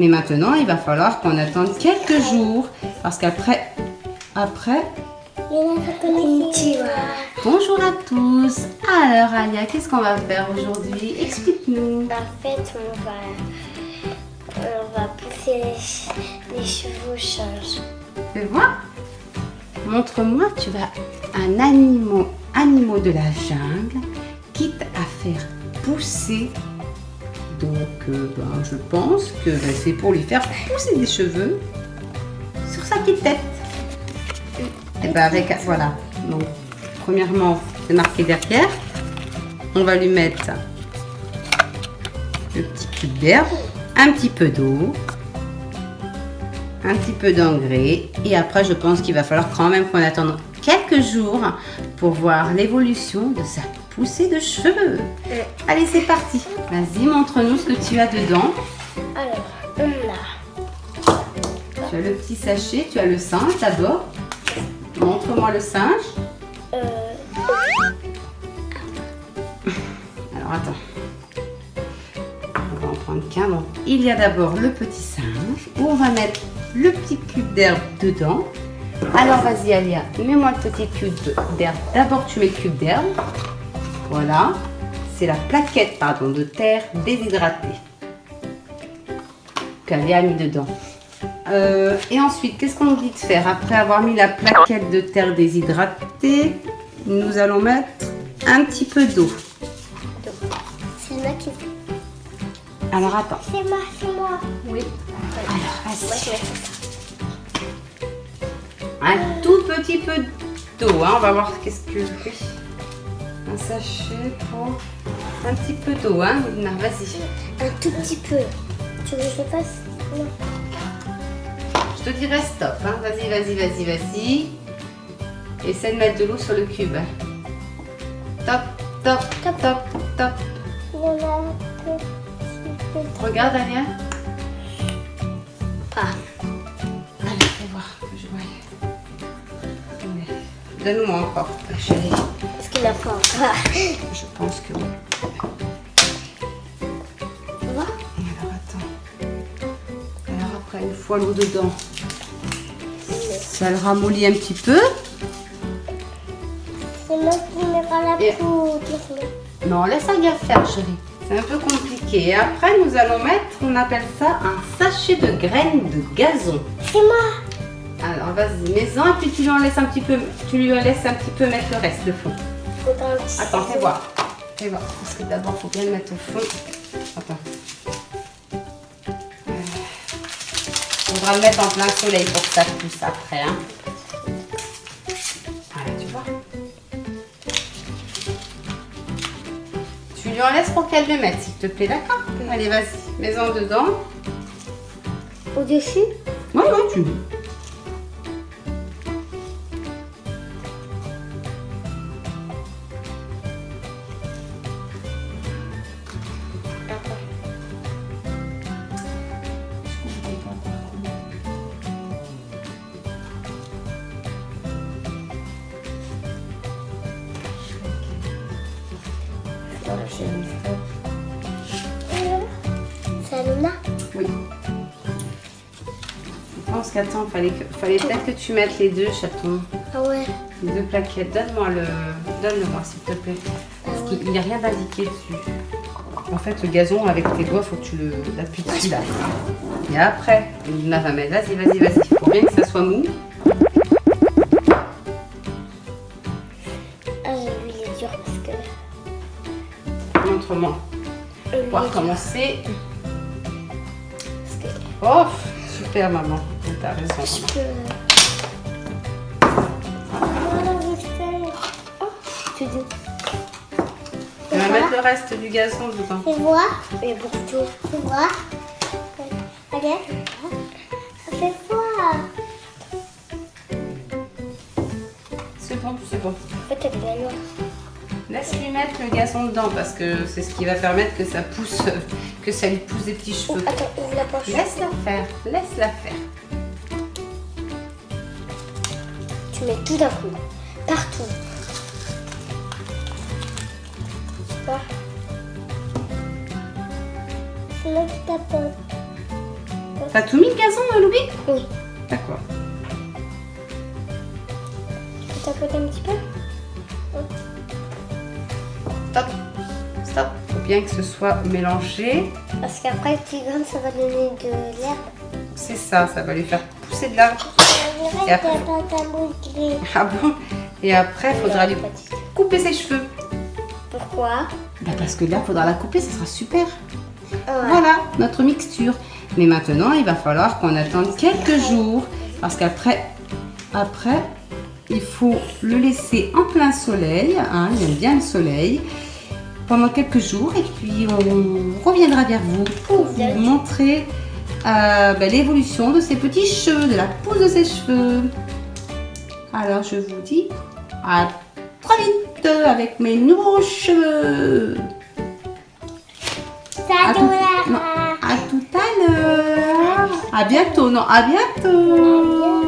Mais maintenant, il va falloir qu'on attende quelques jours. Parce qu'après, après... Bonjour à tous. Alors, Alia, qu'est-ce qu'on va faire aujourd'hui? Explique-nous. En fait, on va, on va pousser les, les chevaux changent. Fais voir. Montre-moi, tu vas un animal, animaux de la jungle, quitte à faire pousser. Donc, euh, ben, je pense que ben, c'est pour lui faire pousser des cheveux sur sa petite tête. Et ben avec, voilà. Donc, premièrement, c'est marqué derrière. On va lui mettre le petit cube d'herbe, un petit peu d'eau, un petit peu d'engrais. Et après, je pense qu'il va falloir quand même qu'on attende quelques jours pour voir l'évolution de sa poussée de cheveux. Allez, c'est parti. Vas-y, montre-nous ce que tu as dedans. Alors, on a Tu as le petit sachet, tu as le singe d'abord. Montre-moi le singe. euh, Alors, attends. On va en prendre qu'un. Donc, il y a d'abord le petit singe où on va mettre le petit cube d'herbe dedans. Alors, vas-y, Alia, mets-moi le petit cube d'herbe. D'abord, tu mets le cube d'herbe. Voilà. C'est la plaquette, pardon, de terre déshydratée qu'Alia a mis dedans. Euh, et ensuite, qu'est-ce qu'on dit de faire Après avoir mis la plaquette de terre déshydratée, nous allons mettre un petit peu d'eau. c'est moi qui. Alors, attends. C'est moi, c'est moi. Oui. Alors, vas-y. Un tout petit peu d'eau. hein. On va voir qu'est-ce que... Un sachet pour... Un petit peu d'eau, hein, Vas-y. Un tout petit peu. Tu veux que je fasse? Non. Je te dirai stop. Hein. Vas-y, vas-y, vas-y, vas-y. Essaie de mettre de l'eau sur le cube. Top, top, top, top, top. Regarde, Alia. Ah. Allez, fais voir je vois. Donne-moi encore, chérie. A faim. Ah. Je pense que oui. Tu vois Alors attends. Alors après, une fois l'eau dedans, ça le ramollit un petit peu. C'est moi qui mettrai la Et- poudre. Non, laisse Alia faire, chérie. C'est un peu compliqué. Et après, nous allons mettre, on appelle ça un sachet de graines de gazon. C'est moi. Alors vas-y, mets-en et puis tu lui en laisses un petit peu, tu lui en laisses un petit peu mettre le reste, le fond. Attends, fais voir. Fais voir. Parce que d'abord, faut bien le mettre au fond. Attends. Euh, Faudra le mettre en plein soleil pour que ça pousse après. Hein. Voilà, tu vois. Tu lui en laisses pour qu'elle le mette, s'il te plaît, d'accord? Allez, vas-y, mets-en dedans. Au-dessus? Ouais, ouais, tu C'est Luna Oui. Je pense qu'attends, fallait, que- fallait peut-être que tu mettes les deux chatons, Ah ouais. les deux plaquettes. Donne-moi le, donne-le-moi s'il te plaît. Parce qu'il n'y a rien d'indiqué dessus. En fait, le gazon avec tes doigts, faut que tu le l'appuies dessus là. Et après, Luna va mettre. Vas-y, vas-y, vas-y. Faut bien que ça soit mou. Ah, lui, il est dur parce que. Montre-moi. lui, On va que Oh, super maman. T'as raison. je maman. tu dis. Tu vas mettre le reste du gazon dedans. Fais voir. Mais pour tout. Fais voir. Regarde. Fais voir. C'est bon, c'est bon. En fait, noire. Laisse-lui mettre le gazon dedans parce que c'est ce qui va permettre que ça pousse, que ça lui pousse des petits Oh, cheveux. attends, ouvre la poche. Laisse-la faire, laisse-la faire. Tu mets tout d'un coup. Partout. Tu C'est là qui tapote. T'as tout mis le gazon, Louis Oui. D'accord. Tu peux tapoter un petit peu? Stop. Stop. Faut bien que ce soit mélangé. Parce qu'après, tu grandes, ça va donner de l'herbe. C'est ça, ça va lui faire pousser de l'arbre. Et après-. Ah bon? Et après, il faudra lui couper ses cheveux. Pourquoi? Bah, parce que là, il faudra la couper, ça sera super. Ouais. Voilà notre mixture. Mais maintenant, il va falloir qu'on attende quelques jours parce qu'après, après, il faut le laisser en plein soleil. Hein, il aime bien le soleil pendant quelques jours et puis on reviendra vers vous pour vous montrer euh, ben, l'évolution de ses petits cheveux, de la pousse de ses cheveux. Alors je vous dis à très vite avec mes nouveaux cheveux. À tout, non, à tout à l'heure. À bientôt, non, à bientôt.